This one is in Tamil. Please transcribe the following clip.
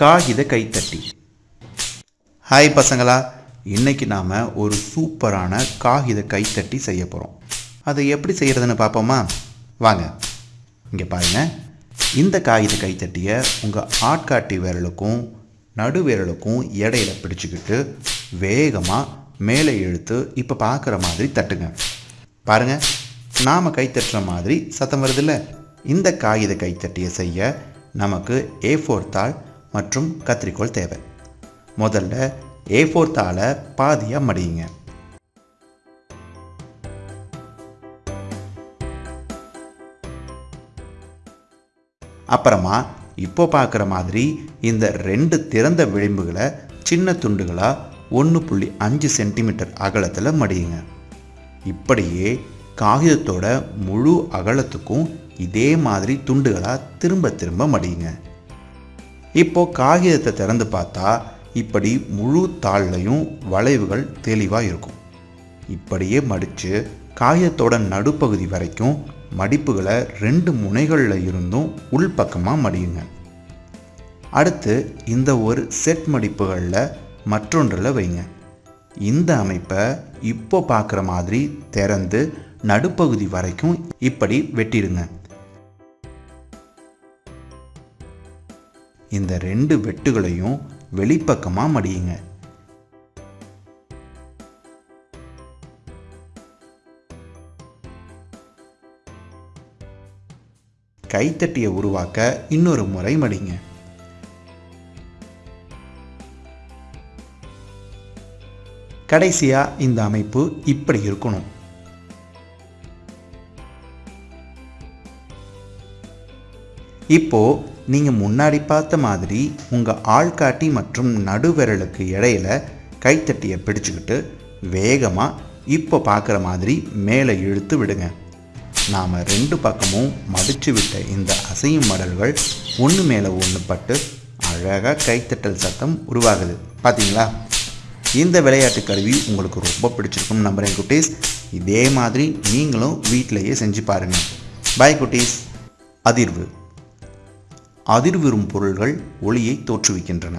காகித கைத்தட்டி. ஹாய் பசங்களா இன்னைக்கு நாம் ஒரு சூப்பரான காகித கைத்தட்டி செய்ய போகிறோம் அதை எப்படி செய்கிறதுன்னு பார்ப்போமா? வாங்க. இங்கே பாருங்கள் இந்த காகித கைத்தட்டியை உங்கள் ஆட்காட்டி விரலுக்கும் நடு விரலுக்கும் இடையில பிடிச்சிக்கிட்டு வேகமாக மேலே இழுத்து இப்போ பார்க்குற மாதிரி தட்டுங்க. பாருங்கள் நாம் கைத்தட்டுற மாதிரி சத்தம் வருதில்ல இந்த காகித கைத்தட்டியை செய்ய நமக்கு ஏ ஃபோர் தாள் மற்றும் கத்திரிக்கோள் தேவை. முதல்ல ஏ ஃபோர் தாளை பாதியாக மடியுங்க. அப்புறமா இப்போ பார்க்குற மாதிரி இந்த ரெண்டு திறந்த விளிம்புகளை சின்ன துண்டுகளாக ஒன்று புள்ளி அஞ்சு சென்டிமீட்டர் அகலத்தில் மடியுங்க. இப்படியே காகிதத்தோட முழு அகலத்துக்கும் இதே மாதிரி துண்டுகளாக திரும்ப திரும்ப மடியுங்க. இப்போ காகிதத்தை திறந்து பார்த்தா இப்படி முழு தாள்லையும் வளைவுகள் தெளிவாக இருக்கும். இப்படியே மடித்து காகிதத்தோட நடுப்பகுதி வரைக்கும் மடிப்புகளை ரெண்டு முனைகளில் இருந்தும் உள்பக்கமாக மடியுங்க. அடுத்து இந்த ஒரு செட் மடிப்புகளில் மற்றொன்றில் வைங்க. இந்த அமைப்பை இப்போ பார்க்குற மாதிரி திறந்து நடுப்பகுதி வரைக்கும் இப்படி வெட்டிடுங்க. இந்த ரெண்டு வெட்டுகளையும் வெளிப்பக்கமாக மடியுங்க. கைத்தட்டியை உருவாக்க இன்னொரு முறை மடிங்க. கடைசியாக இந்த அமைப்பு இப்படி இருக்கணும். இப்போ நீங்கள் முன்னாடி பார்த்த மாதிரி உங்கள் ஆள்காட்டி மற்றும் நடுவிரலுக்கு இடையில கைத்தட்டியை பிடிச்சுக்கிட்டு வேகமாக இப்போ பார்க்குற மாதிரி மேலே இழுத்து விடுங்க. நாம் ரெண்டு பக்கமும் மடித்து விட்ட இந்த அசையும் மடல்கள் ஒன்று மேலே ஒன்று பட்டு அழகாக கைத்தட்டல் சத்தம் உருவாகுது. பார்த்தீங்களா இந்த விளையாட்டு கருவி உங்களுக்கு ரொம்ப பிடிச்சிருக்கும் நம்புகிறேன் குட்டீஸ். இதே மாதிரி நீங்களும் வீட்டிலையே செஞ்சு பாருங்கள் பாய் குட்டீஸ். அதிர்வு. அதிர்வுறும் பொருள்கள் ஒளியை தோற்றுவிக்கின்றன.